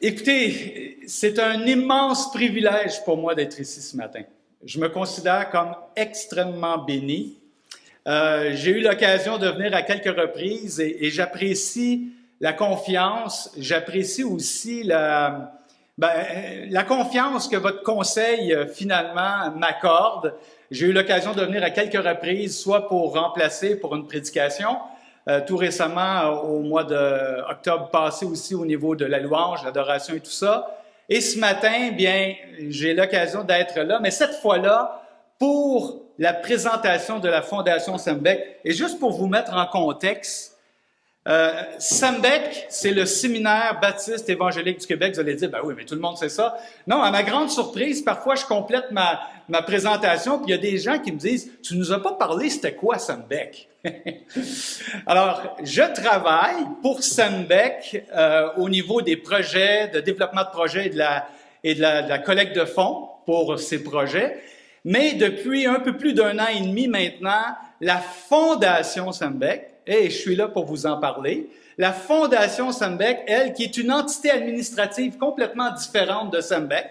Écoutez, c'est un immense privilège pour moi d'être ici ce matin. Je me considère comme extrêmement béni. Euh, J'ai eu l'occasion de venir à quelques reprises et, j'apprécie la confiance, j'apprécie aussi la, ben, la confiance que votre conseil euh, finalement m'accorde. J'ai eu l'occasion de venir à quelques reprises, soit pour remplacer pour une prédication, euh, tout récemment, euh, au mois d'octobre passé aussi, au niveau de la louange, l'adoration et tout ça. Et ce matin, bien, j'ai l'occasion d'être là, mais cette fois-là, pour la présentation de la Fondation Sembec. Et juste pour vous mettre en contexte, euh, Sembec, c'est le séminaire baptiste évangélique du Québec. Vous allez dire, ben oui, mais tout le monde sait ça. Non, à ma grande surprise, parfois je complète ma, ma présentation, puis il y a des gens qui me disent, tu nous as pas parlé, c'était quoi Sembec? Alors, je travaille pour Sembec euh, au niveau des projets, de développement de projets et de la, et de la, de la collecte de fonds pour ces projets. Mais depuis un peu plus d'un an et demi maintenant, la Fondation Sembec, et je suis là pour vous en parler. La Fondation Sembec, elle, qui est une entité administrative complètement différente de Sembec,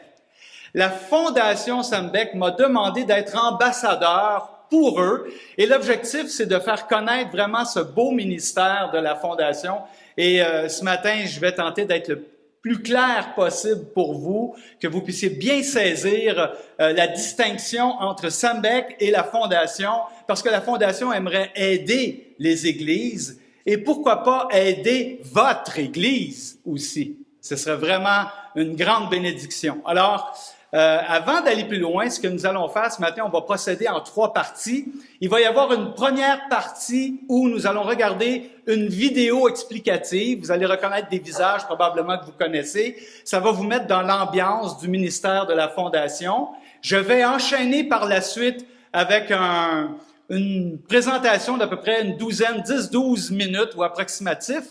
la Fondation Sembec m'a demandé d'être ambassadeur pour eux. Et l'objectif, c'est de faire connaître vraiment ce beau ministère de la Fondation. Et euh, ce matin, je vais tenter d'être le plus clair possible pour vous, que vous puissiez bien saisir euh, la distinction entre Sembec et la Fondation, parce que la Fondation aimerait aider les églises et pourquoi pas aider votre église aussi. Ce serait vraiment une grande bénédiction. Alors, euh, avant d'aller plus loin, ce que nous allons faire ce matin, on va procéder en trois parties. Il va y avoir une première partie où nous allons regarder une vidéo explicative. Vous allez reconnaître des visages probablement que vous connaissez. Ça va vous mettre dans l'ambiance du ministère de la Fondation. Je vais enchaîner par la suite avec un, une présentation d'à peu près une douzaine, 10-12 minutes ou approximatif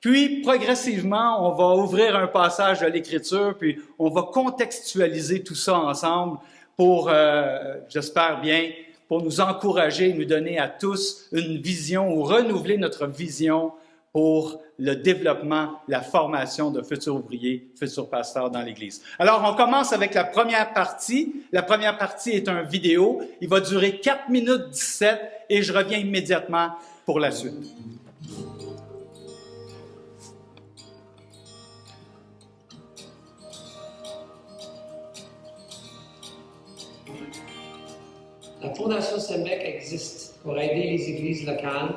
puis, progressivement, on va ouvrir un passage de l'Écriture, puis on va contextualiser tout ça ensemble pour, euh, j'espère bien, pour nous encourager, nous donner à tous une vision ou renouveler notre vision pour le développement, la formation de futurs ouvriers, futurs pasteurs dans l'Église. Alors, on commence avec la première partie. La première partie est un vidéo. Il va durer 4 minutes 17 et je reviens immédiatement pour la suite. La Fondation Sembec existe pour aider les églises locales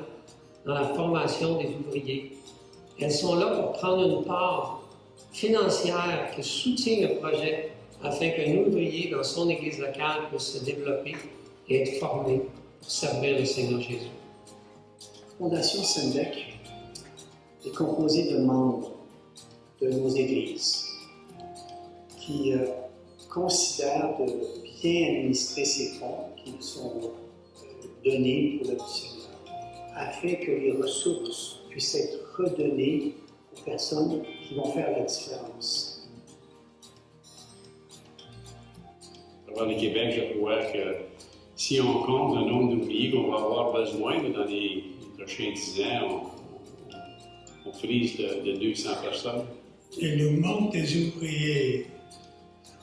dans la formation des ouvriers. Elles sont là pour prendre une part financière qui soutient le projet afin qu'un ouvrier dans son église locale puisse se développer et être formé pour servir le Seigneur Jésus. La Fondation Sembec est composée de membres de nos églises qui euh, considèrent de bien administrer ces fonds qui sont euh, donnés pour le Seigneur, afin que les ressources puissent être redonnées aux personnes qui vont faire la différence. Avant le Québec, je crois que si on compte le nombre d'ouvriers qu'on va avoir besoin dans les, prochains 10 ans, on, on frise de, de 200 personnes. Il nous manque des ouvriers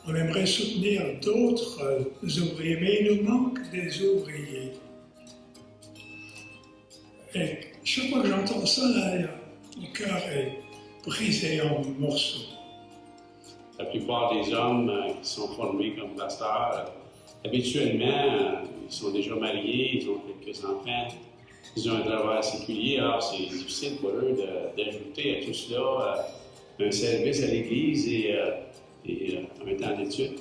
on aimerait soutenir d'autres euh, ouvriers, mais il nous manque des ouvriers. Et chaque fois que j'entends ça, mon cœur est brisé en morceaux. La plupart des hommes euh, qui sont formés comme pasteurs, euh, habituellement, ils sont déjà mariés, ils ont quelques enfants, ils ont un travail séculier, alors c'est difficile pour eux d'ajouter à tout cela un service à l'Église et et euh, un temps d'étude.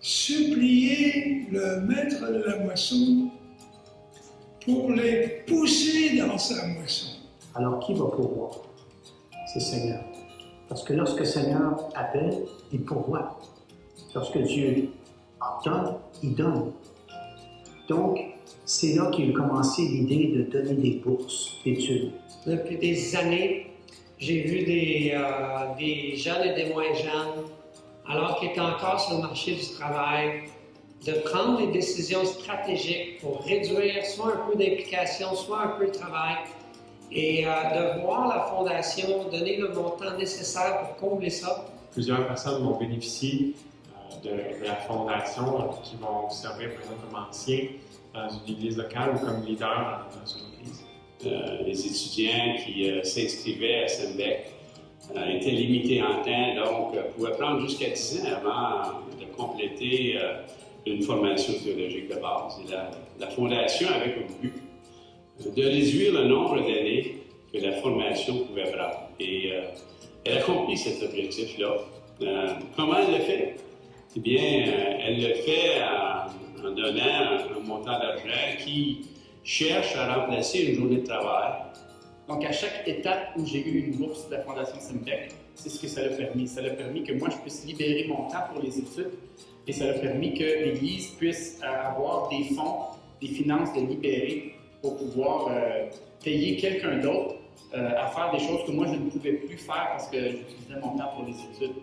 Supplier le maître de la moisson pour les pousser dans sa moisson. Alors qui va pourvoir? C'est Seigneur. Parce que lorsque Seigneur appelle, il pourvoit. Lorsque Dieu donne, il donne. Donc, c'est là qu'il a commencé l'idée de donner des bourses d'études. Depuis des années, j'ai vu des, euh, des jeunes et des moins jeunes alors qu'il est encore sur le marché du travail, de prendre des décisions stratégiques pour réduire soit un peu d'implication, soit un peu de travail, et euh, de voir la Fondation donner le montant nécessaire pour combler ça. Plusieurs personnes vont bénéficier euh, de, la Fondation euh, qui vont servir, par exemple, comme anciens dans une église locale ou comme leader dans, une église. Les étudiants qui s'inscrivaient à Sembec euh, étaient limités en temps, donc euh, pouvaient prendre jusqu'à 10 ans avant de compléter euh, une formation théologique de base. La, Fondation avait comme but de réduire le nombre d'années que la formation pouvait prendre. Et euh, elle accomplit cet objectif-là. Euh, comment elle le fait? Eh bien, elle le fait en, donnant un montant d'argent qui cherche à remplacer une journée de travail. Donc, à chaque étape où j'ai eu une bourse de la Fondation Sembec, c'est ce que ça l'a permis. Ça l'a permis que moi, je puisse libérer mon temps pour les études et ça l'a permis que l'Église puisse euh, avoir des fonds, des finances de libérer pour pouvoir euh, payer quelqu'un d'autre euh, à faire des choses que moi, je ne pouvais plus faire parce que j'utilisais mon temps pour les études.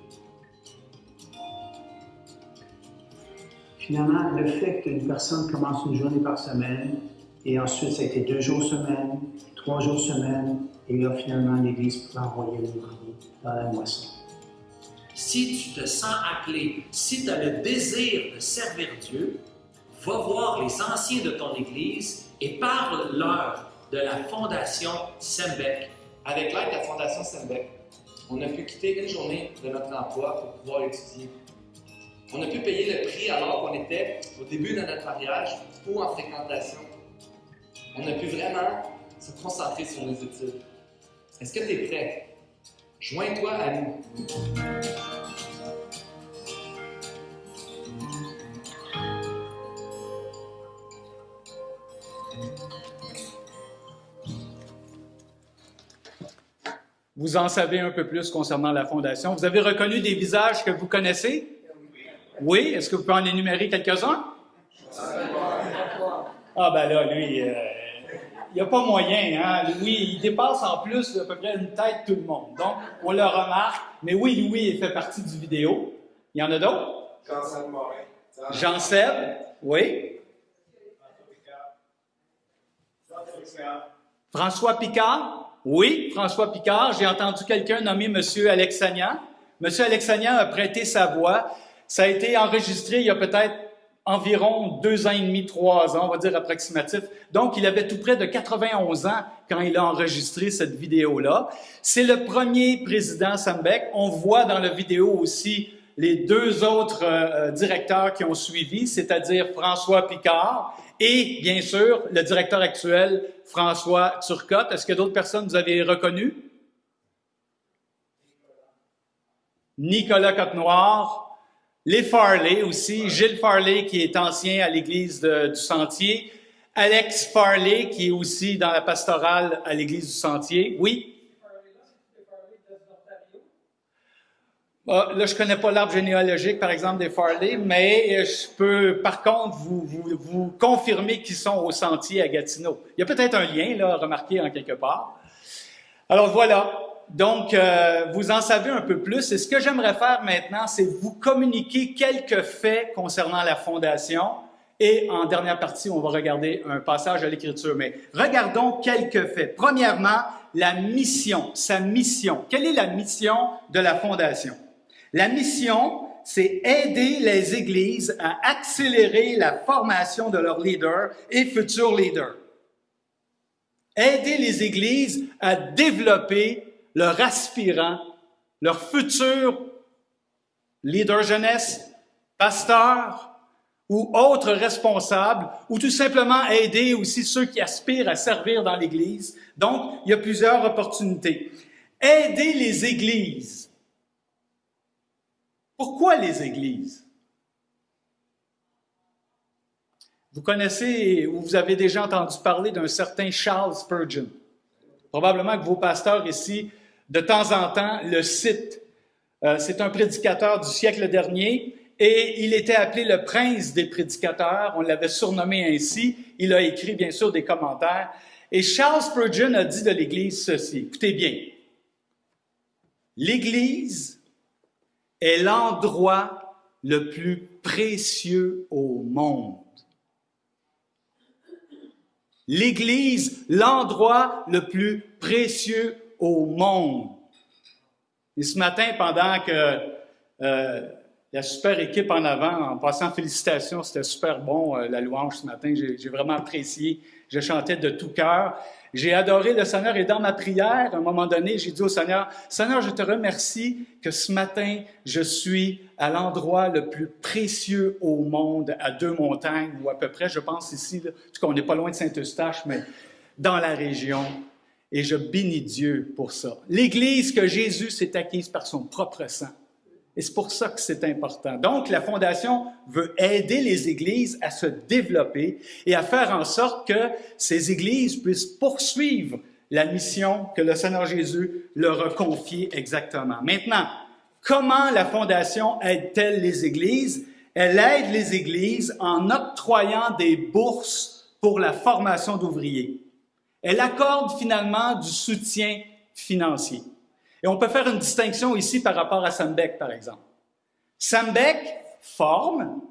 Finalement, le fait qu'une personne commence une journée par semaine, et ensuite ça a été deux jours semaine, trois jours semaine, et là finalement l'Église peut envoyer l'ouvrier dans la moisson. Si tu te sens appelé, si tu as le désir de servir Dieu, va voir les anciens de ton Église et parle-leur de la Fondation Sembec. Avec l'aide de la Fondation Sembec, on a pu quitter une journée de notre emploi pour pouvoir étudier. On a pu payer le prix alors qu'on était au début de notre mariage ou en fréquentation. On a pu vraiment se concentrer sur nos études. Est-ce que tu es prêt? Joins-toi à nous. Vous en savez un peu plus concernant la Fondation. Vous avez reconnu des visages que vous connaissez? Oui. Est-ce que vous pouvez en énumérer quelques-uns? Ah ben là, lui, euh, il n'y a pas moyen. Hein? Louis, il dépasse en plus à peu près une tête tout le monde. Donc, on le remarque. Mais oui, Louis, il fait partie du vidéo. Il y en a d'autres? Jean-Seb Morin. Jean-Seb, oui. François Picard, oui, François Picard. J'ai entendu quelqu'un nommer M. Alexanian. M. Alexanian a prêté sa voix. Ça a été enregistré il y a peut-être environ deux ans et demi, trois ans, on va dire approximatif. Donc, il avait tout près de 91 ans quand il a enregistré cette vidéo-là. C'est le premier président Sambeck. On voit dans la vidéo aussi les deux autres euh, directeurs qui ont suivi, c'est-à-dire François Picard et, bien sûr, le directeur actuel, François Turcotte. Est-ce que d'autres personnes vous avez reconnues? Nicolas Cotte-Noir, les Farley aussi, Gilles Farley qui est ancien à l'église du Sentier, Alex Farley qui est aussi dans la pastorale à l'église du Sentier. Oui? Ah, là, je connais pas l'arbre généalogique, par exemple, des Farley, mais je peux, par contre, vous, vous, vous confirmer qu'ils sont au Sentier à Gatineau. Il y a peut-être un lien, là, remarqué en quelque part. Alors voilà. Donc, euh, vous en savez un peu plus. Et ce que j'aimerais faire maintenant, c'est vous communiquer quelques faits concernant la fondation. Et en dernière partie, on va regarder un passage de l'Écriture. Mais regardons quelques faits. Premièrement, la mission, sa mission. Quelle est la mission de la fondation? La mission, c'est aider les églises à accélérer la formation de leurs leaders et futurs leaders aider les églises à développer leurs aspirants, leurs futurs leaders jeunesse, pasteurs ou autres responsables, ou tout simplement aider aussi ceux qui aspirent à servir dans l'Église. Donc, il y a plusieurs opportunités. Aider les églises. Pourquoi les églises? Vous connaissez ou vous avez déjà entendu parler d'un certain Charles Spurgeon. Probablement que vos pasteurs ici, de temps en temps, le citent. Euh, c'est un prédicateur du siècle dernier et il était appelé le prince des prédicateurs. On l'avait surnommé ainsi. Il a écrit, bien sûr, des commentaires. Et Charles Spurgeon a dit de l'Église ceci. Écoutez bien. L'Église est l'endroit le plus précieux au monde. l'Église, l'endroit le plus précieux au monde. Et ce matin, pendant que euh, la super équipe en avant, en passant félicitations, c'était super bon euh, la louange ce matin, j'ai vraiment apprécié, je chantais de tout cœur. J'ai adoré le Seigneur et dans ma prière, à un moment donné, j'ai dit au Seigneur, Seigneur, je te remercie que ce matin, je suis à l'endroit le plus précieux au monde, à deux montagnes, ou à peu près, je pense ici, en tout cas, on n'est pas loin de Saint-Eustache, mais dans la région. Et je bénis Dieu pour ça. L'Église que Jésus s'est acquise par son propre sang. Et c'est pour ça que c'est important. Donc, la Fondation veut aider les églises à se développer et à faire en sorte que ces églises puissent poursuivre la mission que le Seigneur Jésus leur a confiée exactement. Maintenant, comment la Fondation aide-t-elle les églises? Elle aide les églises en octroyant des bourses pour la formation d'ouvriers. Elle accorde finalement du soutien financier. Et on peut faire une distinction ici par rapport à Sambeck, par exemple. Sambeck forme,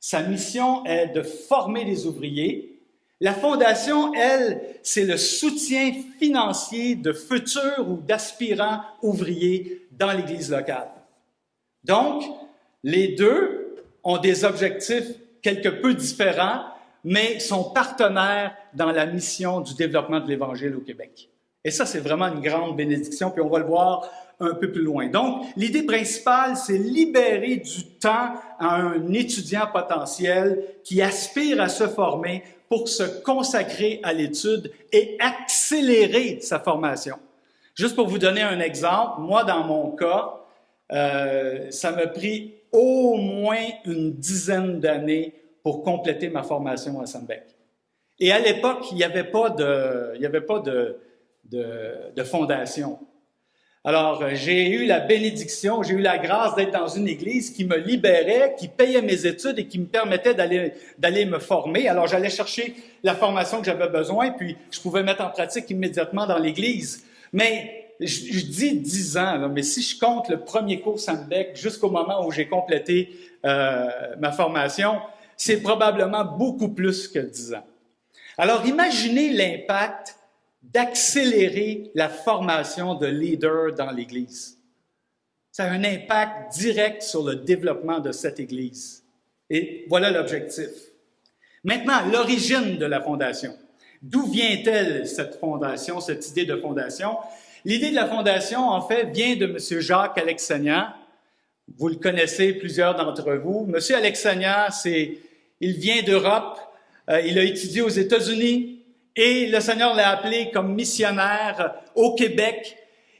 sa mission est de former les ouvriers. La fondation, elle, c'est le soutien financier de futurs ou d'aspirants ouvriers dans l'Église locale. Donc, les deux ont des objectifs quelque peu différents, mais sont partenaires dans la mission du développement de l'Évangile au Québec. Et ça, c'est vraiment une grande bénédiction, puis on va le voir un peu plus loin. Donc, l'idée principale, c'est libérer du temps à un étudiant potentiel qui aspire à se former pour se consacrer à l'étude et accélérer sa formation. Juste pour vous donner un exemple, moi, dans mon cas, euh, ça m'a pris au moins une dizaine d'années pour compléter ma formation à Sambec. Et à l'époque, il n'y avait pas de, il y avait pas de, de, fondation. Alors, euh, j'ai eu la bénédiction, j'ai eu la grâce d'être dans une église qui me libérait, qui payait mes études et qui me permettait d'aller, me former. Alors, j'allais chercher la formation que j'avais besoin, puis je pouvais mettre en pratique immédiatement dans l'église. Mais je, dis dix ans, mais si je compte le premier cours Sandbeck jusqu'au moment où j'ai complété euh, ma formation, c'est probablement beaucoup plus que dix ans. Alors, imaginez l'impact d'accélérer la formation de leaders dans l'Église. Ça a un impact direct sur le développement de cette Église. Et voilà l'objectif. Maintenant, l'origine de la fondation. D'où vient-elle cette fondation, cette idée de fondation? L'idée de la fondation, en fait, vient de M. Jacques Alexanian. Vous le connaissez, plusieurs d'entre vous. M. Alexanian, c'est, il vient d'Europe. Euh, il a étudié aux États-Unis, et le Seigneur l'a appelé comme missionnaire au Québec.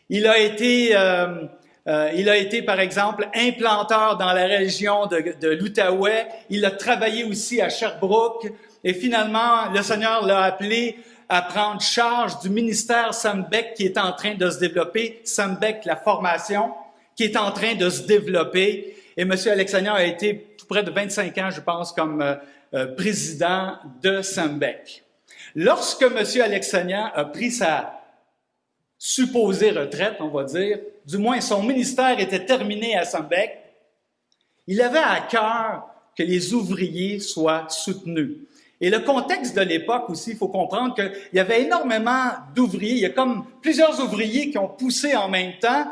Il a été, euh, euh, il a été par exemple implanteur dans la région de, de l'Outaouais. Il a travaillé aussi à Sherbrooke. Et finalement, le Seigneur l'a appelé à prendre charge du ministère Sambec qui est en train de se développer, Sambec, la formation, qui est en train de se développer. Et M. Alexandre a été tout près de 25 ans, je pense, comme euh, président de Sambec. Lorsque M. Alexanian a pris sa supposée retraite, on va dire, du moins son ministère était terminé à Sambec, il avait à cœur que les ouvriers soient soutenus. Et le contexte de l'époque aussi, il faut comprendre qu'il y avait énormément d'ouvriers. Il y a comme plusieurs ouvriers qui ont poussé en même temps.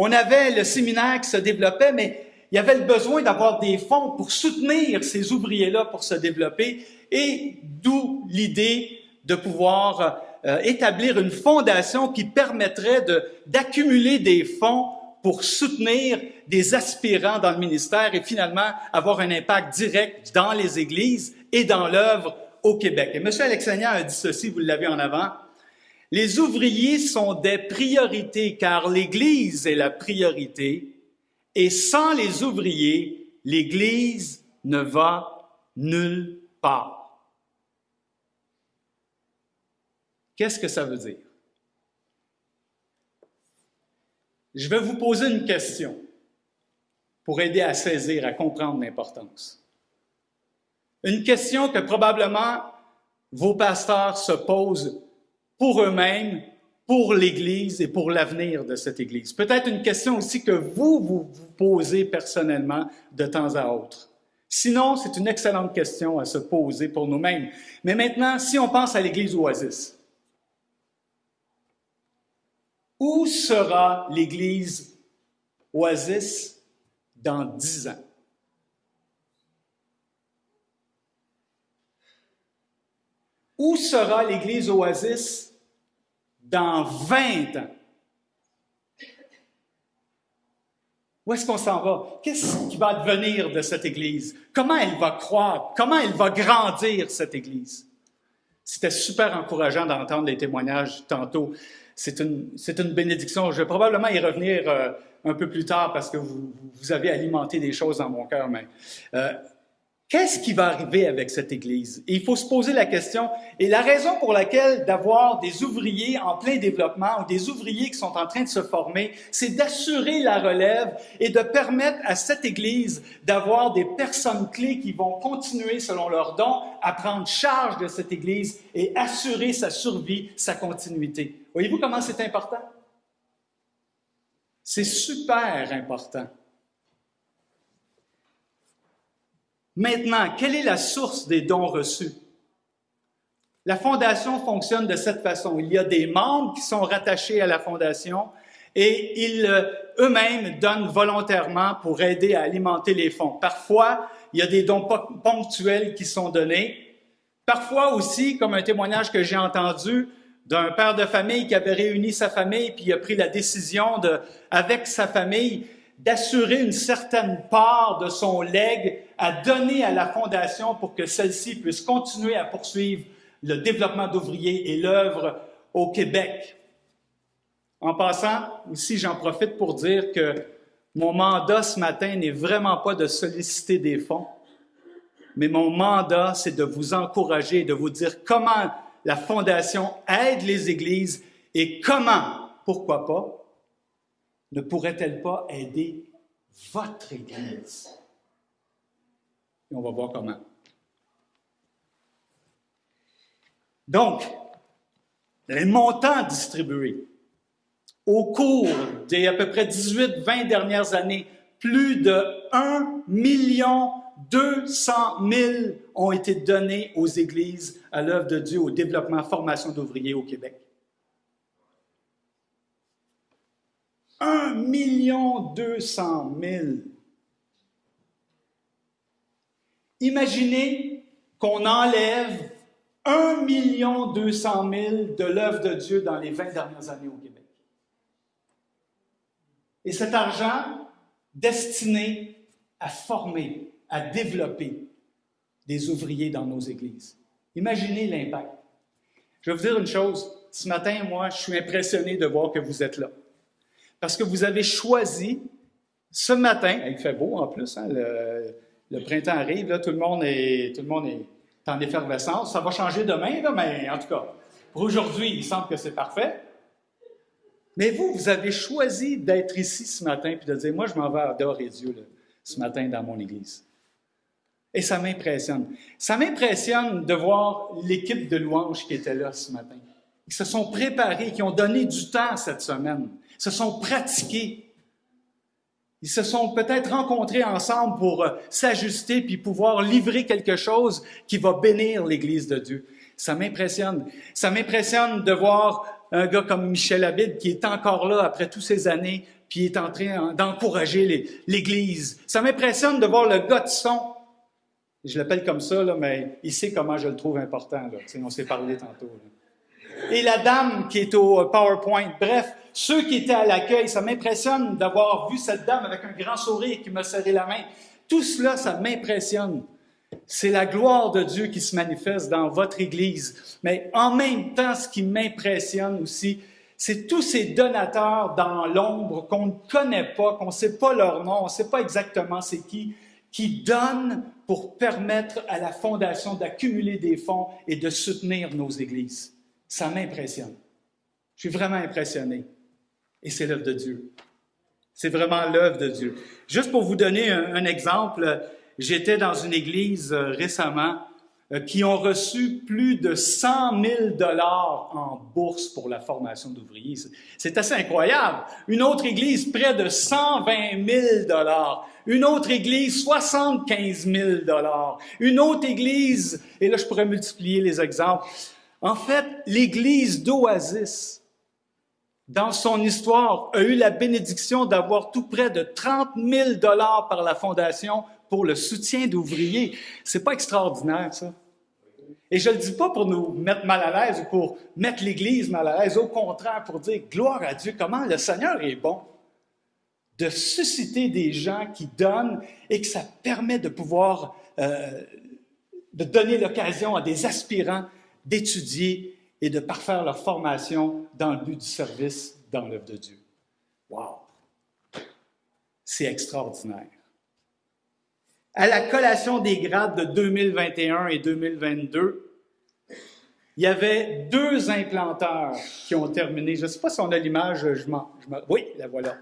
On avait le séminaire qui se développait, mais il y avait le besoin d'avoir des fonds pour soutenir ces ouvriers-là pour se développer. Et d'où l'idée de pouvoir euh, établir une fondation qui permettrait d'accumuler des fonds pour soutenir des aspirants dans le ministère et finalement avoir un impact direct dans les églises et dans l'œuvre au Québec. Et M. Alexandria a dit ceci, vous l'avez en avant, les ouvriers sont des priorités car l'Église est la priorité et sans les ouvriers, l'Église ne va nulle part. Qu'est-ce que ça veut dire? Je vais vous poser une question pour aider à saisir, à comprendre l'importance. Une question que probablement vos pasteurs se posent pour eux-mêmes, pour l'Église et pour l'avenir de cette Église. Peut-être une question aussi que vous, vous vous posez personnellement de temps à autre. Sinon, c'est une excellente question à se poser pour nous-mêmes. Mais maintenant, si on pense à l'Église Oasis, où sera l'Église Oasis dans dix ans? Où sera l'Église Oasis dans 20 ans? Où est-ce qu'on s'en va? Qu'est-ce qui va devenir de cette Église? Comment elle va croître? Comment elle va grandir, cette Église? C'était super encourageant d'entendre les témoignages tantôt. C'est une, une bénédiction. Je vais probablement y revenir euh, un peu plus tard parce que vous, vous avez alimenté des choses dans mon cœur. Mais euh, Qu'est-ce qui va arriver avec cette Église? Et il faut se poser la question. Et la raison pour laquelle d'avoir des ouvriers en plein développement ou des ouvriers qui sont en train de se former, c'est d'assurer la relève et de permettre à cette Église d'avoir des personnes clés qui vont continuer, selon leurs dons, à prendre charge de cette Église et assurer sa survie, sa continuité. Voyez-vous comment c'est important? C'est super important. Maintenant, quelle est la source des dons reçus? La fondation fonctionne de cette façon. Il y a des membres qui sont rattachés à la fondation et ils euh, eux-mêmes donnent volontairement pour aider à alimenter les fonds. Parfois, il y a des dons ponctuels qui sont donnés. Parfois aussi, comme un témoignage que j'ai entendu d'un père de famille qui avait réuni sa famille puis a pris la décision de, avec sa famille, d'assurer une certaine part de son legs à donner à la Fondation pour que celle-ci puisse continuer à poursuivre le développement d'ouvriers et l'œuvre au Québec. En passant, aussi, j'en profite pour dire que mon mandat ce matin n'est vraiment pas de solliciter des fonds, mais mon mandat, c'est de vous encourager, de vous dire comment la Fondation aide les églises et comment, pourquoi pas, ne pourrait-elle pas aider votre Église? Et on va voir comment. Donc, les montants distribués au cours des à peu près 18-20 dernières années, plus de 1 million 200 000 ont été donnés aux églises à l'œuvre de Dieu au développement formation d'ouvriers au Québec. 1 million 200 000. Imaginez qu'on enlève 1 million 200 000 de l'œuvre de Dieu dans les 20 dernières années au Québec. Et cet argent destiné à former, à développer des ouvriers dans nos églises. Imaginez l'impact. Je vais vous dire une chose. Ce matin, moi, je suis impressionné de voir que vous êtes là. Parce que vous avez choisi ce matin, il fait beau en plus, hein, le, printemps arrive, là, tout le monde est, tout le monde est en effervescence. Ça va changer demain, là, mais en tout cas, pour aujourd'hui, il semble que c'est parfait. Mais vous, vous avez choisi d'être ici ce matin puis de dire, moi, je m'en vais adorer Dieu ce matin dans mon église. Et ça m'impressionne. Ça m'impressionne de voir l'équipe de louanges qui était là ce matin. Ils se sont préparés, qui ont donné du temps cette semaine se sont pratiqués. Ils se sont peut-être rencontrés ensemble pour euh, s'ajuster puis pouvoir livrer quelque chose qui va bénir l'Église de Dieu. Ça m'impressionne. Ça m'impressionne de voir un gars comme Michel Abid qui est encore là après toutes ces années puis est en train d'encourager l'Église. Ça m'impressionne de voir le gars de son. Je l'appelle comme ça, là, mais il sait comment je le trouve important. Là. on s'est parlé tantôt. Et la dame qui est au PowerPoint. Bref, ceux qui étaient à l'accueil, ça m'impressionne d'avoir vu cette dame avec un grand sourire qui me serrait la main. Tout cela, ça m'impressionne. C'est la gloire de Dieu qui se manifeste dans votre Église. Mais en même temps, ce qui m'impressionne aussi, c'est tous ces donateurs dans l'ombre qu'on ne connaît pas, qu'on ne sait pas leur nom, on ne sait pas exactement c'est qui, qui donnent pour permettre à la Fondation d'accumuler des fonds et de soutenir nos églises. Ça m'impressionne. Je suis vraiment impressionné. Et c'est l'œuvre de Dieu. C'est vraiment l'œuvre de Dieu. Juste pour vous donner un, exemple, j'étais dans une église euh, récemment euh, qui ont reçu plus de 100 000 dollars en bourse pour la formation d'ouvriers. C'est assez incroyable. Une autre église, près de 120 000 dollars. Une autre église, 75 000 dollars. Une autre église, et là je pourrais multiplier les exemples. En fait, l'église d'Oasis, dans son histoire, a eu la bénédiction d'avoir tout près de 30 000 dollars par la fondation pour le soutien d'ouvriers. C'est pas extraordinaire, ça? Et je le dis pas pour nous mettre mal à l'aise ou pour mettre l'Église mal à l'aise, au contraire, pour dire gloire à Dieu, comment le Seigneur est bon de susciter des gens qui donnent et que ça permet de pouvoir euh, de donner l'occasion à des aspirants d'étudier et de parfaire leur formation dans le but du service dans l'œuvre de Dieu. Wow! C'est extraordinaire. À la collation des grades de 2021 et 2022, il y avait deux implanteurs qui ont terminé. Je ne sais pas si on a l'image, je Oui, la voilà.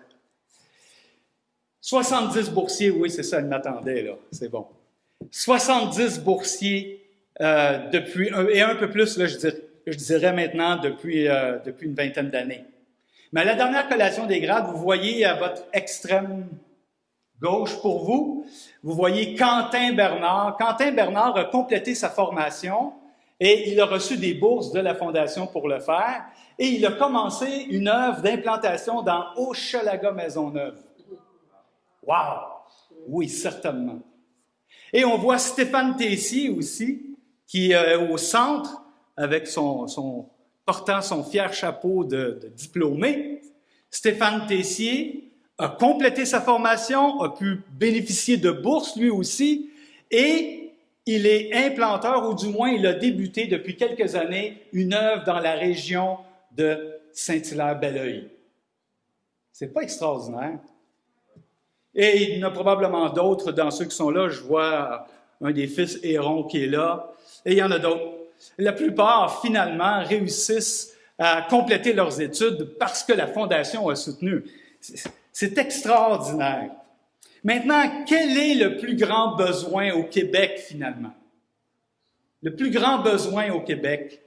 70 boursiers, oui, c'est ça, elle m'attendait, là, c'est bon. 70 boursiers euh, depuis, et un peu plus, là, je dirais, je dirais maintenant depuis, euh, depuis une vingtaine d'années. Mais à la dernière collation des grades, vous voyez à votre extrême gauche pour vous, vous voyez Quentin Bernard. Quentin Bernard a complété sa formation et il a reçu des bourses de la Fondation pour le faire. Et il a commencé une œuvre d'implantation dans Hochelaga Maisonneuve. Wow! Oui, certainement. Et on voit Stéphane Tessier aussi, qui est au centre avec son, portant son fier chapeau de, de diplômé. Stéphane Tessier a complété sa formation, a pu bénéficier de bourses lui aussi, et il est implanteur, ou du moins il a débuté depuis quelques années une œuvre dans la région de Saint-Hilaire-Belleuil. C'est pas extraordinaire. Et il y en a probablement d'autres dans ceux qui sont là. Je vois un des fils Héron qui est là. Et il y en a d'autres. La plupart, finalement, réussissent à compléter leurs études parce que la Fondation a soutenu. C'est extraordinaire. Maintenant, quel est le plus grand besoin au Québec finalement? Le plus grand besoin au Québec,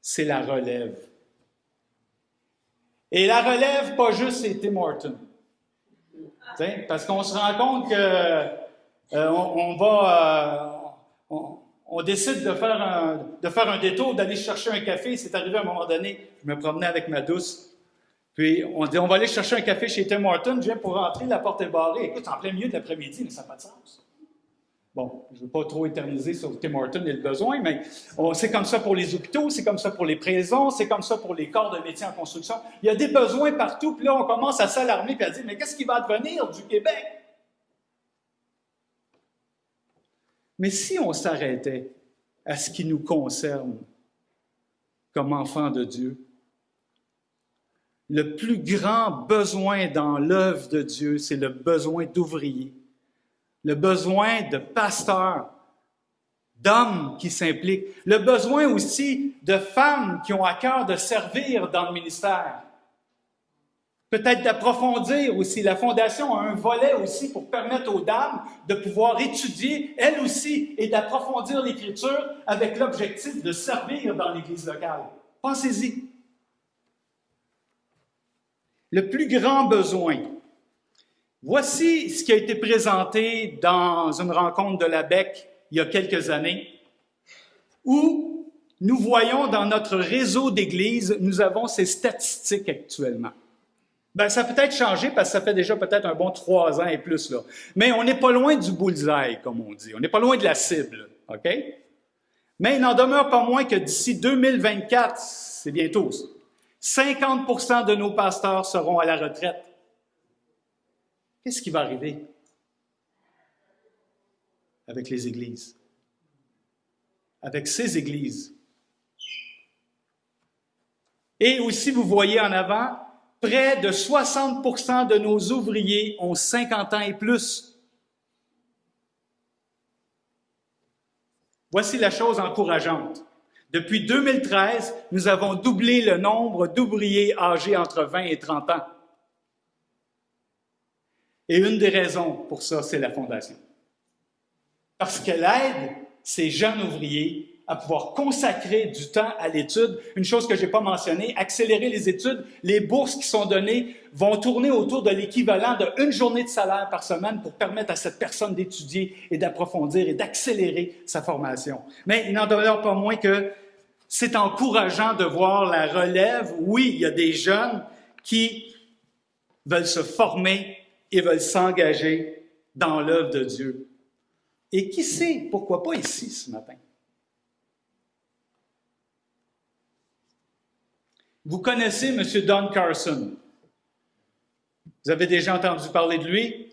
c'est la relève. Et la relève, pas juste c'est Tim Horton. Parce qu'on se rend compte que euh, on, va, euh, décide de faire un, détour, d'aller chercher un café. C'est arrivé à un moment donné, je me promenais avec ma douce, puis on dit, on va aller chercher un café chez Tim Hortons, je viens pour rentrer, la porte est barrée. Écoute, en plein milieu de l'après-midi, mais ça n'a pas de sens. Bon, je ne veux pas trop éterniser sur Tim Hortons et le besoin, mais c'est comme ça pour les hôpitaux, c'est comme ça pour les prisons, c'est comme ça pour les corps de métier en construction. Il y a des besoins partout, puis là, on commence à s'alarmer et à dire, mais qu'est-ce qui va advenir du Québec? Mais si on s'arrêtait à ce qui nous concerne comme enfants de Dieu, le plus grand besoin dans l'œuvre de Dieu, c'est le besoin d'ouvriers, le besoin de pasteurs, d'hommes qui s'impliquent, le besoin aussi de femmes qui ont à cœur de servir dans le ministère. Peut-être d'approfondir aussi. La Fondation a un volet aussi pour permettre aux dames de pouvoir étudier, elles aussi, et d'approfondir l'Écriture avec l'objectif de servir dans l'Église locale. Pensez-y le plus grand besoin. Voici ce qui a été présenté dans une rencontre de la BEC il y a quelques années, où nous voyons dans notre réseau d'églises, nous avons ces statistiques actuellement. Ben, ça peut être changé parce que ça fait déjà peut-être un bon trois ans et plus, là. Mais on n'est pas loin du bullseye, comme on dit. On n'est pas loin de la cible, OK? Mais il n'en demeure pas moins que d'ici 2024, c'est bientôt ça, 50% de nos pasteurs seront à la retraite. Qu'est-ce qui va arriver avec les églises? Avec ces églises? Et aussi, vous voyez en avant, près de 60% de nos ouvriers ont 50 ans et plus. Voici la chose encourageante. Depuis 2013, nous avons doublé le nombre d'ouvriers âgés entre 20 et 30 ans. Et une des raisons pour ça, c'est la Fondation. Parce que l'aide, ces jeunes ouvriers à pouvoir consacrer du temps à l'étude. Une chose que je n'ai pas mentionnée, accélérer les études. Les bourses qui sont données vont tourner autour de l'équivalent d'une journée de salaire par semaine pour permettre à cette personne d'étudier et d'approfondir et d'accélérer sa formation. Mais il n'en demeure pas moins que c'est encourageant de voir la relève. Oui, il y a des jeunes qui veulent se former et veulent s'engager dans l'œuvre de Dieu. Et qui sait, pourquoi pas ici ce matin? Vous connaissez M. Don Carson? Vous avez déjà entendu parler de lui?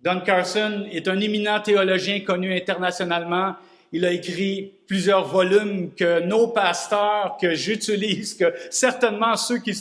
Don Carson est un éminent théologien connu internationalement. Il a écrit plusieurs volumes que nos pasteurs, que j'utilise, que certainement ceux qui,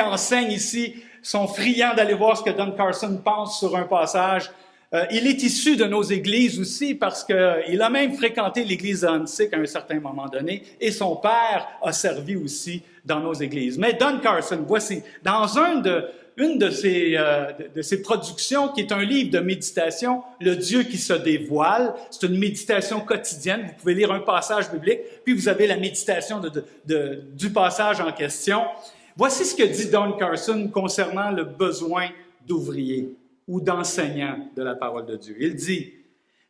enseignent ici sont friands d'aller voir ce que Don Carson pense sur un passage. Euh, il est issu de nos églises aussi parce qu'il a même fréquenté l'église antique à un certain moment donné et son père a servi aussi dans nos églises. Mais Don Carson, voici, dans une de ses, euh, de ses productions, qui est un livre de méditation, Le Dieu qui se dévoile. C'est une méditation quotidienne. Vous pouvez lire un passage biblique, puis vous avez la méditation du passage en question. Voici ce que dit Don Carson concernant le besoin d'ouvriers ou d'enseignants de la parole de Dieu. Il dit,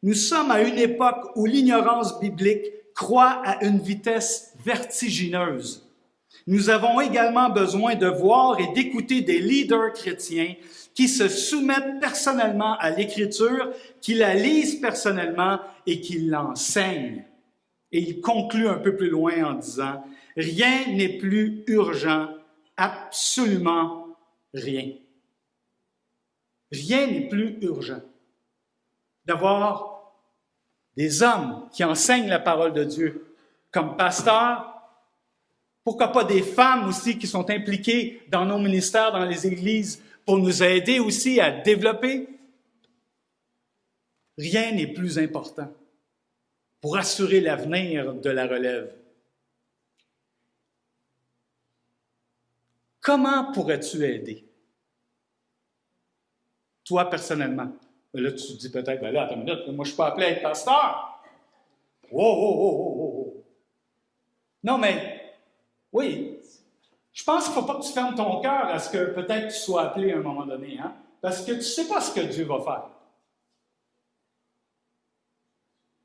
Nous sommes à une époque où l'ignorance biblique croît à une vitesse vertigineuse. Nous avons également besoin de voir et d'écouter des leaders chrétiens qui se soumettent personnellement à l'Écriture, qui la lisent personnellement et qui l'enseignent. Et il conclut un peu plus loin en disant, Rien n'est plus urgent, absolument rien. Rien n'est plus urgent d'avoir des hommes qui enseignent la parole de Dieu comme pasteurs, pourquoi pas des femmes aussi qui sont impliquées dans nos ministères, dans les églises, pour nous aider aussi à développer? Rien n'est plus important pour assurer l'avenir de la relève. Comment pourrais-tu aider? Toi, personnellement. Là, tu te dis peut-être, ben attends une minute, moi, je suis pas appelé à être pasteur. Oh, oh, oh, oh, oh. Non, mais oui, je pense qu'il ne faut pas que tu fermes ton cœur à ce que peut-être tu sois appelé à un moment donné, hein? parce que tu ne sais pas ce que Dieu va faire.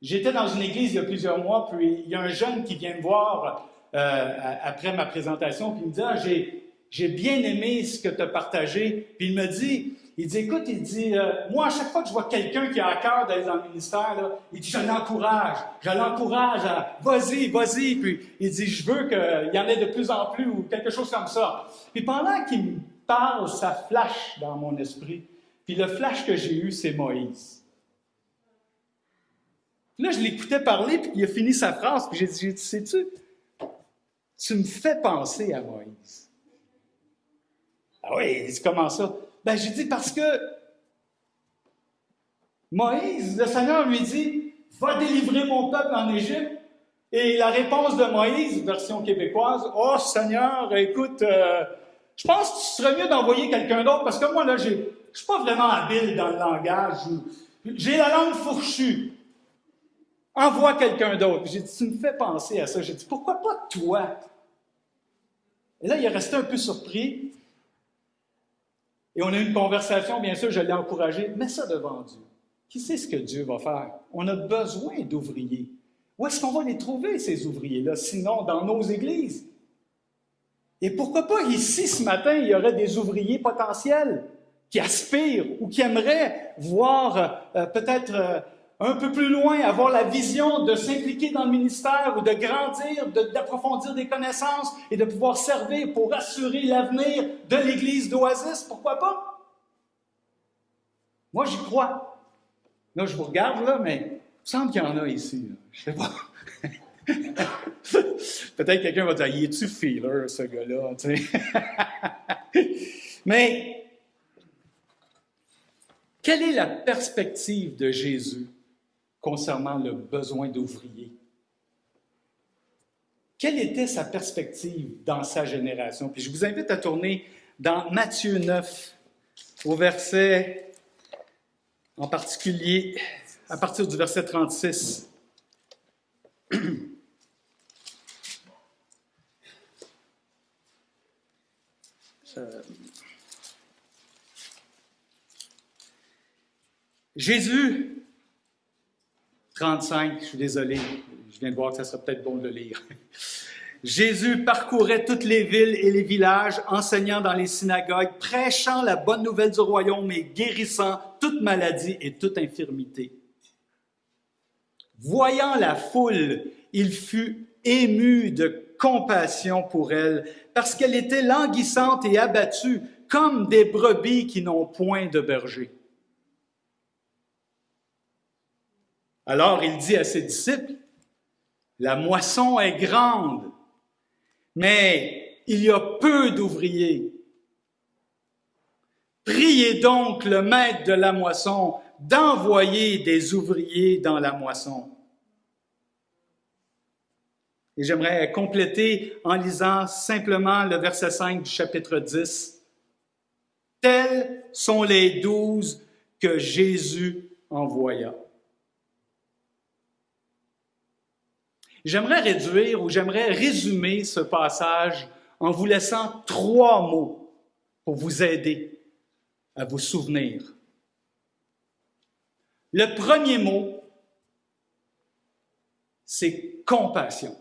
J'étais dans une église il y a plusieurs mois, puis il y a un jeune qui vient me voir euh, après ma présentation, puis il me dit ah, j'ai bien aimé ce que tu as partagé. Puis il me dit il dit, écoute, il dit, euh, moi, à chaque fois que je vois quelqu'un qui a à cœur d'aller dans le ministère, il dit, je l'encourage, je l'encourage à, vas-y, vas-y. Puis il dit, je veux qu'il y en ait de plus en plus ou quelque chose comme ça. Puis pendant qu'il me parle, ça flash dans mon esprit. Puis le flash que j'ai eu, c'est Moïse. Puis là, je l'écoutais parler, puis il a fini sa phrase, puis j'ai dit, sais-tu, tu me fais penser à Moïse. Ah oui, il dit, comment ça? Ben, j'ai dit parce que Moïse, le Seigneur lui dit, va délivrer mon peuple en Égypte. Et la réponse de Moïse, version québécoise, oh Seigneur, écoute, euh, je pense que ce serait mieux d'envoyer quelqu'un d'autre parce que moi, là, je ne suis pas vraiment habile dans le langage. J'ai la langue fourchue. Envoie quelqu'un d'autre. J'ai dit, tu me fais penser à ça. J'ai dit, pourquoi pas toi? Et là, il est resté un peu surpris. Et on a eu une conversation, bien sûr, je l'ai encouragé. Mets ça devant Dieu. Qui sait ce que Dieu va faire? On a besoin d'ouvriers. Où est-ce qu'on va les trouver, ces ouvriers-là? Sinon, dans nos églises? Et pourquoi pas ici, ce matin, il y aurait des ouvriers potentiels qui aspirent ou qui aimeraient voir euh, peut-être euh, un peu plus loin, avoir la vision de s'impliquer dans le ministère ou de grandir, d'approfondir des connaissances et de pouvoir servir pour assurer l'avenir de l'Église d'Oasis, pourquoi pas? Moi, j'y crois. Là, je vous regarde, là, mais il me semble qu'il y en a ici. Je sais pas. Peut-être quelqu'un va dire, y est-tu feeler, ce gars-là? mais quelle est la perspective de Jésus? Concernant le besoin d'ouvriers. Quelle était sa perspective dans sa génération? Puis je vous invite à tourner dans Matthieu 9, au verset, en particulier, à partir du verset 36. Euh, Jésus, 35, je suis désolé, je viens de voir que ça serait peut-être bon de le lire. Jésus parcourait toutes les villes et les villages, enseignant dans les synagogues, prêchant la bonne nouvelle du royaume et guérissant toute maladie et toute infirmité. Voyant la foule, il fut ému de compassion pour elle, parce qu'elle était languissante et abattue, comme des brebis qui n'ont point de berger. Alors il dit à ses disciples, La moisson est grande, mais il y a peu d'ouvriers. Priez donc le maître de la moisson d'envoyer des ouvriers dans la moisson. Et j'aimerais compléter en lisant simplement le verset 5 du chapitre 10. Tels sont les douze que Jésus envoya. J'aimerais réduire ou j'aimerais résumer ce passage en vous laissant trois mots pour vous aider à vous souvenir. Le premier mot, c'est compassion.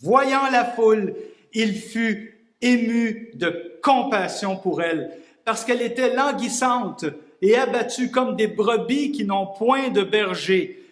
Voyant la foule, il fut ému de compassion pour elle, parce qu'elle était languissante et abattue comme des brebis qui n'ont point de berger.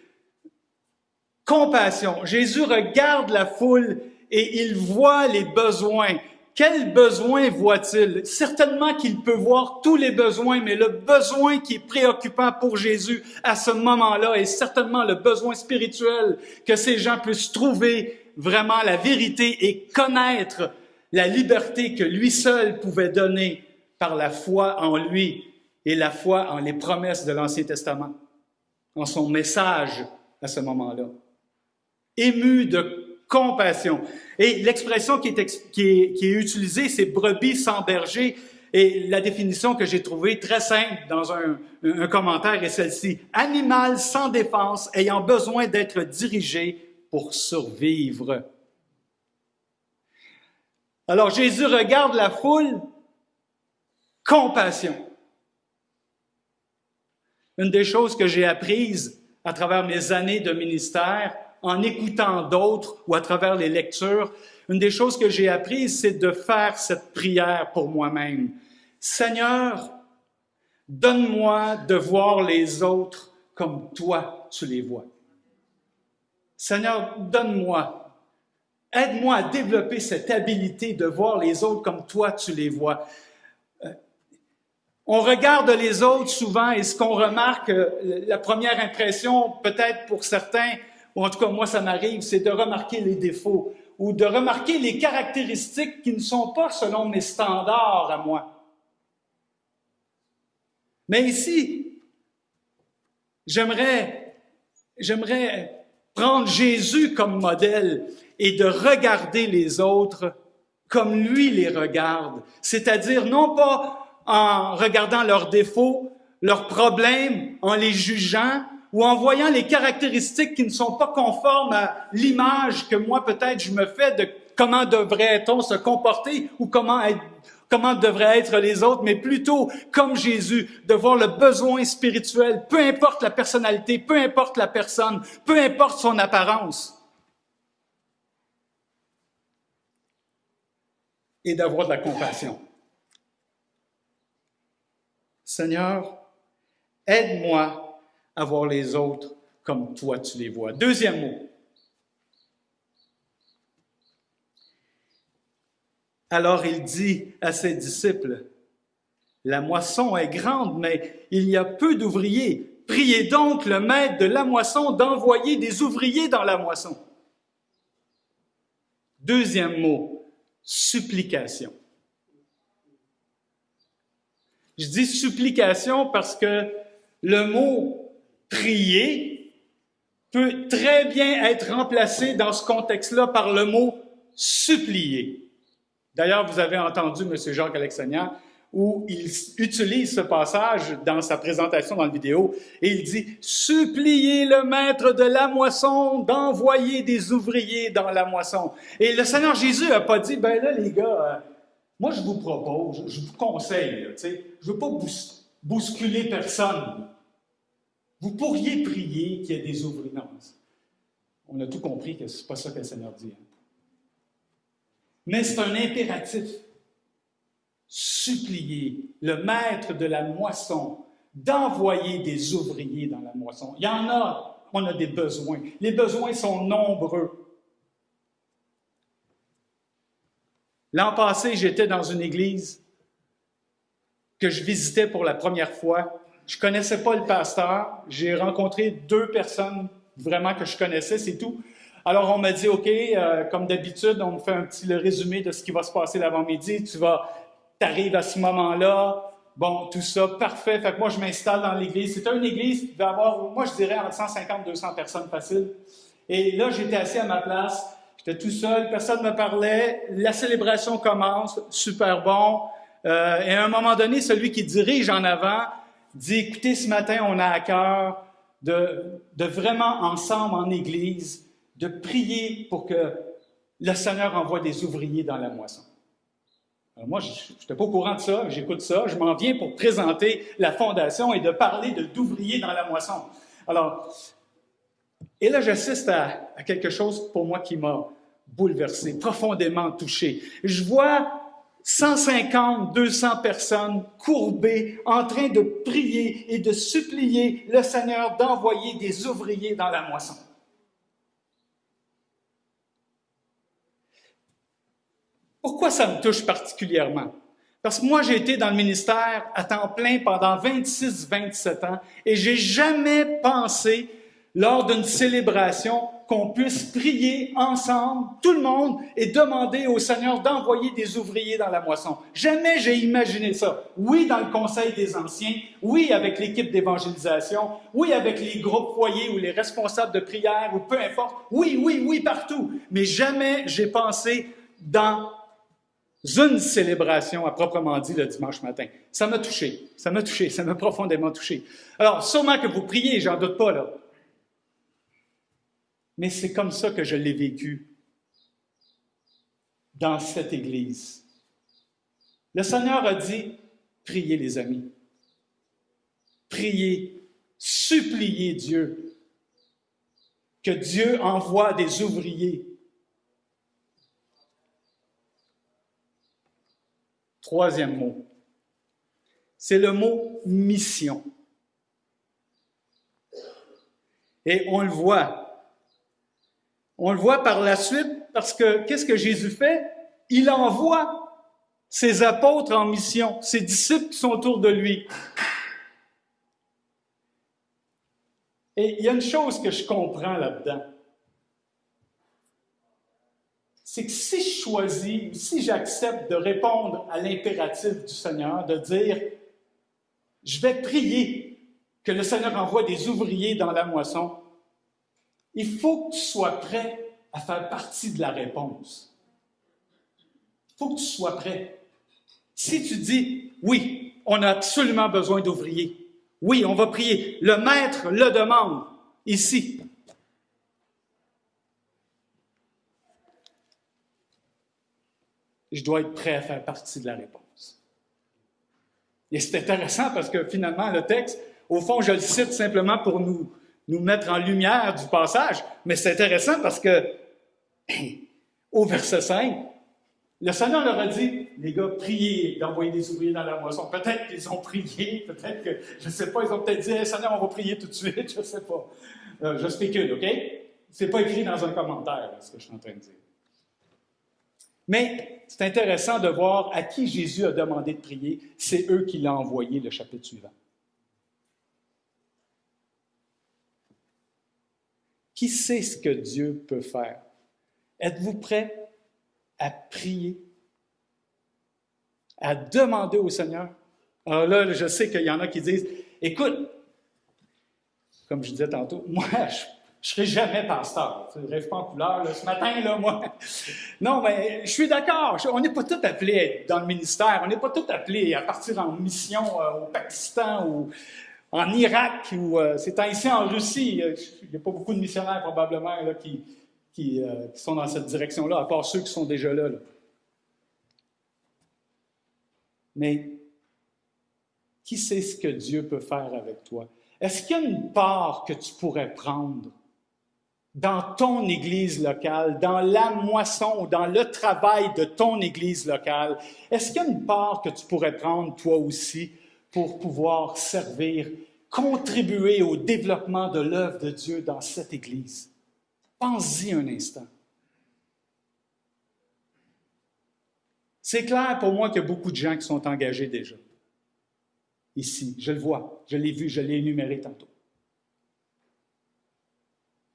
Compassion. Jésus regarde la foule et il voit les besoins. Quels besoins voit-il? Certainement qu'il peut voir tous les besoins, mais le besoin qui est préoccupant pour Jésus à ce moment-là est certainement le besoin spirituel que ces gens puissent trouver vraiment la vérité et connaître la liberté que lui seul pouvait donner par la foi en lui et la foi en les promesses de l'Ancien Testament, en son message à ce moment-là. Ému de compassion. Et l'expression qui est, utilisée, c'est brebis sans berger. Et la définition que j'ai trouvée très simple dans un commentaire est celle-ci. Animal sans défense ayant besoin d'être dirigé pour survivre. Alors Jésus regarde la foule, compassion. Une des choses que j'ai apprises à travers mes années de ministère, en écoutant d'autres ou à travers les lectures, une des choses que j'ai apprises, c'est de faire cette prière pour moi-même. Seigneur, donne-moi de voir les autres comme toi tu les vois. Seigneur, donne-moi, aide-moi à développer cette habilité de voir les autres comme toi tu les vois. Euh, on regarde les autres souvent et ce qu'on remarque, euh, la première impression, peut-être pour certains, ou en tout cas moi ça m'arrive, c'est de remarquer les défauts ou de remarquer les caractéristiques qui ne sont pas selon mes standards à moi. Mais ici, j'aimerais, j'aimerais prendre Jésus comme modèle et de regarder les autres comme lui les regarde, c'est-à-dire non pas en regardant leurs défauts, leurs problèmes, en les jugeant ou en voyant les caractéristiques qui ne sont pas conformes à l'image que moi peut-être je me fais de comment devrait-on se comporter ou comment comment devraient être les autres, mais plutôt comme Jésus, de voir le besoin spirituel, peu importe la personnalité, peu importe la personne, peu importe son apparence. Et d'avoir de la compassion. Seigneur, aide-moi à voir les autres comme toi tu les vois. Deuxième mot, Alors il dit à ses disciples, La moisson est grande, mais il y a peu d'ouvriers. Priez donc le maître de la moisson d'envoyer des ouvriers dans la moisson. Deuxième mot, supplication. Je dis supplication parce que le mot prier peut très bien être remplacé dans ce contexte-là par le mot supplier. D'ailleurs, vous avez entendu M. Jacques Alexandria où il utilise ce passage dans sa présentation dans la vidéo et il dit Suppliez le maître de la moisson d'envoyer des ouvriers dans la moisson. Et le Seigneur Jésus n'a pas dit Ben là, les gars, euh, moi je vous propose, je vous conseille, je ne veux pas bousculer personne. Vous pourriez prier qu'il y ait des ouvriers. On a tout compris que ce n'est pas ça que le Seigneur dit. Hein. Mais c'est un impératif. Supplier le maître de la moisson d'envoyer des ouvriers dans la moisson. Il y en a, on a des besoins. Les besoins sont nombreux. L'an passé, j'étais dans une église que je visitais pour la première fois. Je connaissais pas le pasteur. J'ai rencontré deux personnes vraiment que je connaissais, c'est tout. Alors, on m'a dit, OK, euh, comme d'habitude, on me fait un petit résumé de ce qui va se passer l'avant-midi. Tu vas, arrives à ce moment-là. Bon, tout ça, parfait. Fait que moi, je m'installe dans l'église. C'était une église qui devait avoir, moi, je dirais, entre 150 200 personnes faciles. Et là, j'étais assis à ma place. J'étais tout seul. Personne ne me parlait. La célébration commence. Super bon. Euh, et à un moment donné, celui qui dirige en avant dit, écoutez, ce matin, on a à cœur de, vraiment ensemble en Église de prier pour que le Seigneur envoie des ouvriers dans la moisson. Alors moi, je n'étais pas au courant de ça, j'écoute ça, je m'en viens pour présenter la fondation et de parler d'ouvriers dans la moisson. Alors, et là, j'assiste à, quelque chose pour moi qui m'a bouleversé, profondément touché. Je vois 150, 200 personnes courbées en train de prier et de supplier le Seigneur d'envoyer des ouvriers dans la moisson. Pourquoi ça me touche particulièrement? Parce que moi, j'ai été dans le ministère à temps plein pendant 26-27 ans et j'ai jamais pensé, lors d'une célébration, qu'on puisse prier ensemble, tout le monde, et demander au Seigneur d'envoyer des ouvriers dans la moisson. Jamais j'ai imaginé ça. Oui, dans le Conseil des Anciens, oui, avec l'équipe d'évangélisation, oui, avec les groupes foyers ou les responsables de prière, ou peu importe. Oui, oui, oui, partout. Mais jamais j'ai pensé dans une célébration à proprement dit le dimanche matin. Ça m'a touché, ça m'a touché, ça m'a profondément touché. Alors, sûrement que vous priez, j'en doute pas là. Mais c'est comme ça que je l'ai vécu dans cette Église. Le Seigneur a dit, priez les amis, priez, suppliez Dieu, que Dieu envoie des ouvriers Troisième mot, c'est le mot mission. Et on le voit. On le voit par la suite parce que qu'est-ce que Jésus fait? Il envoie ses apôtres en mission, ses disciples qui sont autour de lui. Et il y a une chose que je comprends là-dedans. c'est que si je choisis, si j'accepte de répondre à l'impératif du Seigneur, de dire, je vais prier que le Seigneur envoie des ouvriers dans la moisson, il faut que tu sois prêt à faire partie de la réponse. Il faut que tu sois prêt. Si tu dis, oui, on a absolument besoin d'ouvriers, oui, on va prier, le Maître le demande ici, je dois être prêt à faire partie de la réponse. Et c'est intéressant parce que finalement, le texte, au fond, je le cite simplement pour nous, nous mettre en lumière du passage, mais c'est intéressant parce que, au verset 5, le Seigneur leur a dit, les gars, priez d'envoyer des ouvriers dans la moisson. Peut-être qu'ils ont prié, peut-être que, je ne sais pas, ils ont peut-être dit, Seigneur, on va prier tout de suite, je ne sais pas. Euh, je spécule, OK? C'est pas écrit dans un commentaire, ce que je suis en train de dire. Mais c'est intéressant de voir à qui Jésus a demandé de prier. C'est eux qui l'ont envoyé, le chapitre suivant. Qui sait ce que Dieu peut faire? Êtes-vous prêt à prier, à demander au Seigneur? Alors là, je sais qu'il y en a qui disent, écoute, comme je disais tantôt, moi, je Je serai jamais pasteur. Tu rêve pas en couleur, ce matin, là, moi. Non, mais je suis d'accord. On n'est pas tous appelés à être dans le ministère. On n'est pas tous appelés à partir en mission euh, au Pakistan ou en Irak ou euh, c'est ici en Russie. Euh, Il n'y a pas beaucoup de missionnaires, probablement, là, euh, qui sont dans cette direction-là, à part ceux qui sont déjà là. là. Mais qui sait ce que Dieu peut faire avec toi? Est-ce qu'il y a une part que tu pourrais prendre dans ton église locale, dans la moisson dans le travail de ton église locale? Est-ce qu'il y a une part que tu pourrais prendre toi aussi pour pouvoir servir, contribuer au développement de l'œuvre de Dieu dans cette église? Pense-y un instant. C'est clair pour moi qu'il y a beaucoup de gens qui sont engagés déjà. Ici, je le vois, je l'ai vu, je l'ai énuméré tantôt.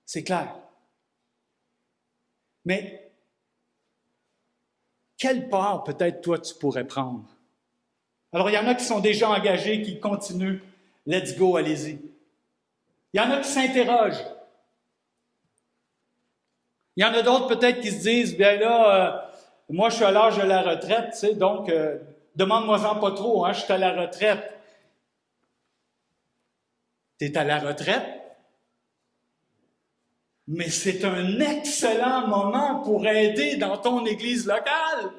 C'est clair. Mais quelle part peut-être toi tu pourrais prendre? Alors, il y en a qui sont déjà engagés, qui continuent. Let's go, allez-y. Il y en a qui s'interrogent. Il y en a d'autres peut-être qui se disent, bien là, euh, moi je suis à l'âge de la retraite, tu sais, donc euh, demande-moi-en pas trop, hein, je suis à la retraite. Tu es à la retraite? Mais c'est un excellent moment pour aider dans ton église locale.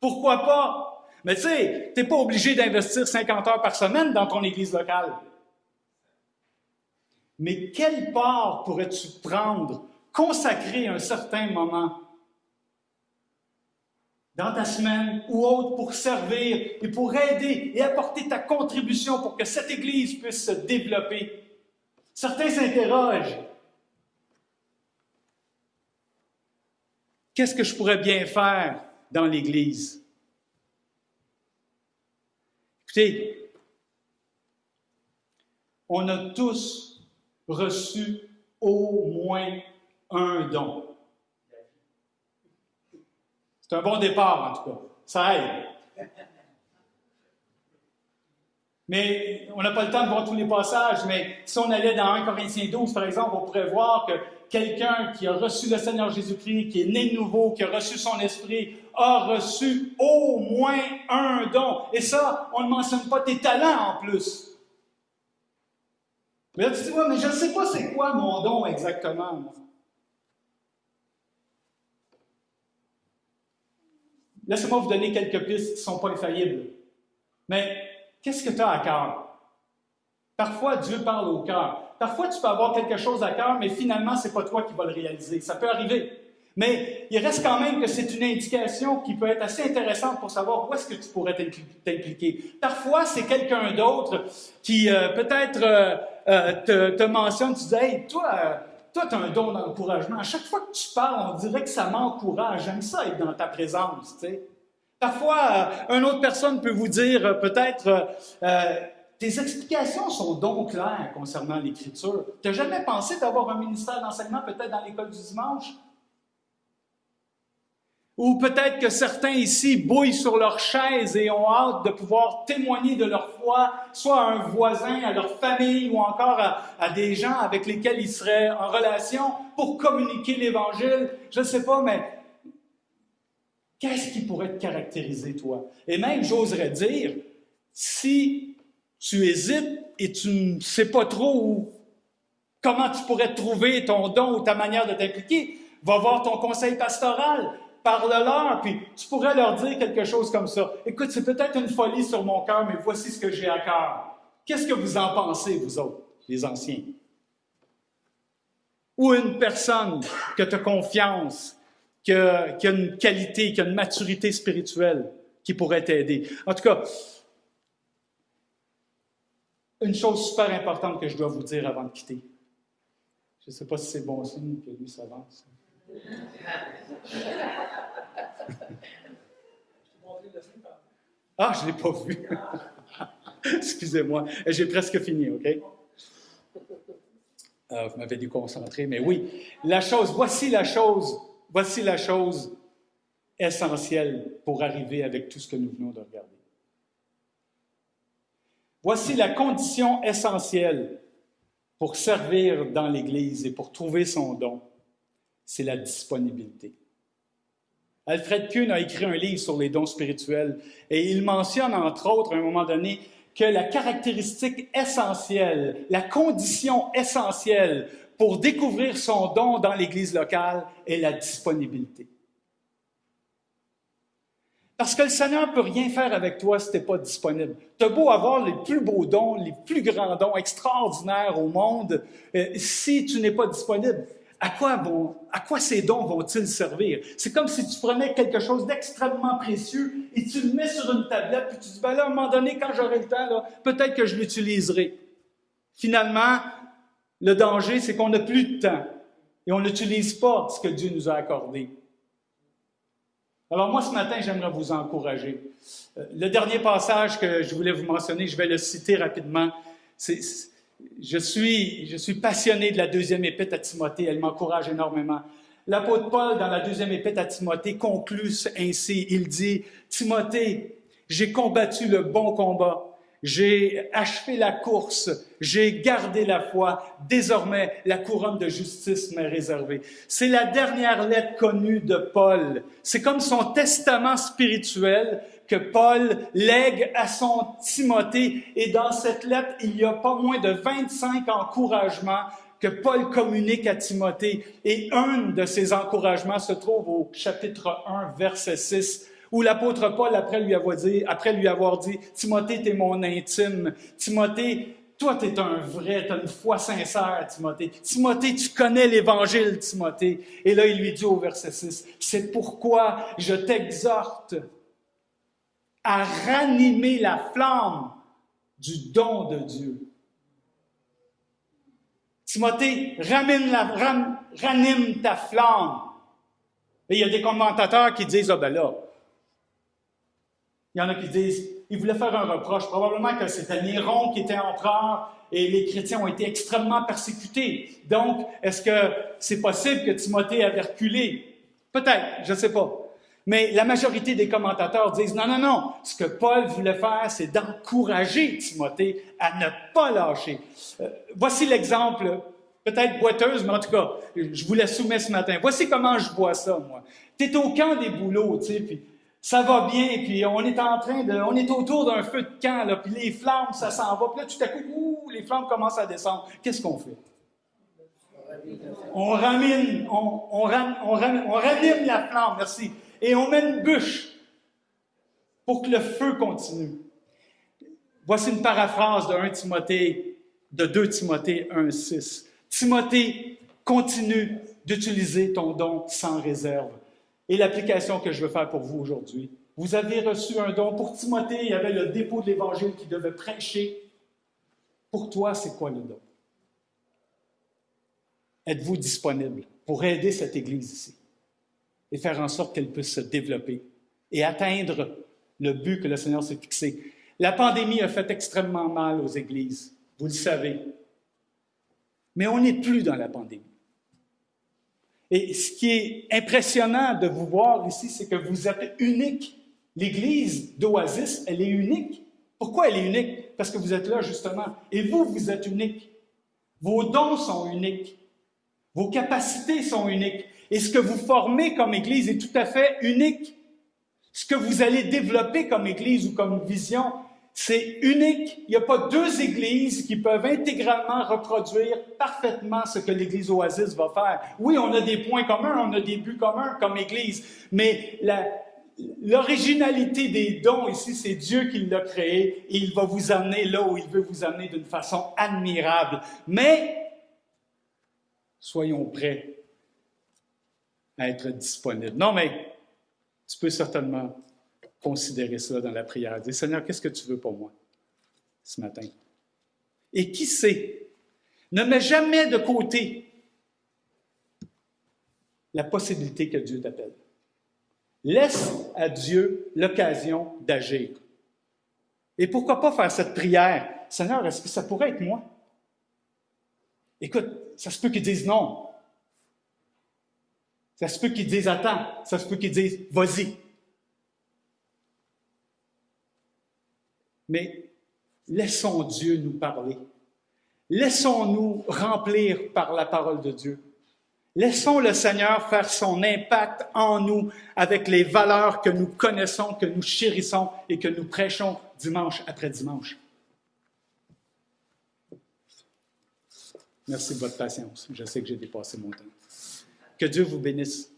Pourquoi pas? Mais tu sais, tu n'es pas obligé d'investir 50 heures par semaine dans ton église locale. Mais quelle part pourrais-tu prendre, consacrer un certain moment dans ta semaine ou autre pour servir et pour aider et apporter ta contribution pour que cette Église puisse se développer? Certains s'interrogent. Qu'est-ce que je pourrais bien faire dans l'Église? Écoutez, on a tous reçu au moins un don. C'est un bon départ, en tout cas. Ça aide. Mais on n'a pas le temps de voir tous les passages, mais si on allait dans 1 Corinthiens 12, par exemple, on pourrait voir que quelqu'un qui a reçu le Seigneur Jésus-Christ, qui est né de nouveau, qui a reçu son esprit, a reçu au moins un don. Et ça, on ne mentionne pas tes talents en plus. Mais là, tu dis, ouais, mais je ne sais pas c'est quoi mon don exactement. Laissez-moi vous donner quelques pistes qui ne sont pas infaillibles. Mais qu'est-ce que tu as à cœur? Parfois, Dieu parle au cœur. Parfois, tu peux avoir quelque chose à cœur, mais finalement, ce n'est pas toi qui vas le réaliser. Ça peut arriver. Mais il reste quand même que c'est une indication qui peut être assez intéressante pour savoir où est-ce que tu pourrais t'impliquer. Parfois, c'est quelqu'un d'autre qui euh, peut-être euh, euh, te, mentionne, tu dis, hey, toi, toi, tu as un don d'encouragement. À chaque fois que tu parles, on dirait que ça m'encourage. J'aime ça être dans ta présence. Parfois, une autre personne peut vous dire peut-être tes explications sont donc claires concernant l'Écriture. Tu n'as jamais pensé d'avoir un ministère d'enseignement peut-être dans l'école du dimanche? Ou peut-être que certains ici bouillent sur leur chaise et ont hâte de pouvoir témoigner de leur foi, soit à un voisin, à leur famille ou encore à, des gens avec lesquels ils seraient en relation pour communiquer l'Évangile. Je ne sais pas, mais qu'est-ce qui pourrait te caractériser, toi? Et même, j'oserais dire, si tu hésites et tu ne sais pas trop comment tu pourrais trouver ton don ou ta manière de t'impliquer, va voir ton conseil pastoral parle-leur, puis tu pourrais leur dire quelque chose comme ça. Écoute, c'est peut-être une folie sur mon cœur, mais voici ce que j'ai à cœur. Qu'est-ce que vous en pensez, vous autres, les anciens? Ou une personne que tu as confiance, qui a, qui a une qualité, qui a une maturité spirituelle, qui pourrait t'aider? En tout cas, une chose super importante que je dois vous dire avant de quitter. Je ne sais pas si c'est bon signe que lui s'avance. Ah, je ne l'ai pas vu. Excusez-moi. J'ai presque fini, OK? Euh, vous m'avez déconcentré, mais oui. La chose, voici la chose, voici la chose essentielle pour arriver avec tout ce que nous venons de regarder. Voici la condition essentielle pour servir dans l'Église et pour trouver son don, c'est la disponibilité. Alfred Kuhn a écrit un livre sur les dons spirituels et il mentionne, entre autres, à un moment donné, que la caractéristique essentielle, la condition essentielle pour découvrir son don dans l'Église locale est la disponibilité. Parce que le Seigneur ne peut rien faire avec toi si tu n'es pas disponible. Tu as beau avoir les plus beaux dons, les plus grands dons extraordinaires au monde, euh, si tu n'es pas disponible, à quoi, vont, à quoi ces dons vont-ils servir? C'est comme si tu prenais quelque chose d'extrêmement précieux et tu le mets sur une tablette, puis tu dis, ben à un moment donné, quand j'aurai le temps, peut-être que je l'utiliserai. Finalement, le danger, c'est qu'on n'a plus de temps et on n'utilise pas ce que Dieu nous a accordé. Alors moi, ce matin, j'aimerais vous encourager. Euh, le dernier passage que je voulais vous mentionner, je vais le citer rapidement. Je, suis, passionné de la deuxième épître à Timothée, elle m'encourage énormément. L'apôtre Paul, dans la deuxième épître à Timothée, conclut ainsi, il dit, Timothée, j'ai combattu le bon combat, j'ai achevé la course, j'ai gardé la foi, désormais la couronne de justice m'est réservée. C'est la dernière lettre connue de Paul. C'est comme son testament spirituel que Paul lègue à son Timothée et dans cette lettre, il y a pas moins de 25 encouragements que Paul communique à Timothée et un de ces encouragements se trouve au chapitre 1, verset 6 où l'apôtre Paul, après lui avoir dit, après lui avoir dit Timothée, t'es mon intime. Timothée, toi, t'es un vrai, t'as une foi sincère, Timothée. Timothée, tu connais l'Évangile, Timothée. Et là, il lui dit au verset 6, c'est pourquoi je t'exhorte à ranimer la flamme du don de Dieu. Timothée, ramène la, ranime ta flamme. Et il y a des commentateurs qui disent, ah ben là, il y en a qui disent, il voulait faire un reproche. Probablement que c'était Néron qui était empereur et les chrétiens ont été extrêmement persécutés. Donc, est-ce que c'est possible que Timothée avait reculé? Peut-être, je ne sais pas. Mais la majorité des commentateurs disent non, non, non. Ce que Paul voulait faire, c'est d'encourager Timothée à ne pas lâcher. Euh, voici l'exemple, peut-être boiteuse, mais en tout cas, je vous la soumets ce matin. Voici comment je vois ça, moi. Tu es au camp des boulots, tu sais, puis ça va bien, puis on est en train de, on est autour d'un feu de camp, là, puis les flammes, ça s'en va, puis là, tout à coup, ouh, les flammes commencent à descendre. Qu'est-ce qu'on fait? On ramène, on, on, on, on ranime la flamme, merci, et on met une bûche pour que le feu continue. Voici une paraphrase de 1 Timothée, de 2 Timothée 1, 6. Timothée, continue d'utiliser ton don sans réserve et l'application que je veux faire pour vous aujourd'hui. Vous avez reçu un don. Pour Timothée, il y avait le dépôt de l'Évangile qui devait prêcher. Pour toi, c'est quoi le don? Êtes-vous disponible pour aider cette Église ici? Et faire en sorte qu'elle puisse se développer et atteindre le but que le Seigneur s'est fixé? La pandémie a fait extrêmement mal aux Églises, vous le savez. Mais on n'est plus dans la pandémie. Et ce qui est impressionnant de vous voir ici, c'est que vous êtes unique. L'Église d'Oasis, elle est unique. Pourquoi elle est unique? Parce que vous êtes là, justement. Et vous, vous êtes unique. Vos dons sont uniques. Vos capacités sont uniques. Et ce que vous formez comme Église est tout à fait unique. Ce que vous allez développer comme Église ou comme vision c'est unique. Il n'y a pas deux églises qui peuvent intégralement reproduire parfaitement ce que l'Église Oasis va faire. Oui, on a des points communs, on a des buts communs comme Église, mais l'originalité des dons ici, c'est Dieu qui l'a créé et il va vous amener là où il veut vous amener d'une façon admirable. Mais soyons prêts à être disponibles. Non, mais tu peux certainement considérer cela dans la prière. Dire, Seigneur, qu'est-ce que tu veux pour moi ce matin? Et qui sait, ne mets jamais de côté la possibilité que Dieu t'appelle. Laisse à Dieu l'occasion d'agir. Et pourquoi pas faire cette prière? Seigneur, est-ce que ça pourrait être moi? Écoute, ça se peut qu'ils disent non. Ça se peut qu'ils disent attends. Ça se peut qu'ils disent vas-y. Mais laissons Dieu nous parler. Laissons-nous remplir par la parole de Dieu. Laissons le Seigneur faire son impact en nous avec les valeurs que nous connaissons, que nous chérissons et que nous prêchons dimanche après dimanche. Merci de votre patience. Je sais que j'ai dépassé mon temps. Que Dieu vous bénisse.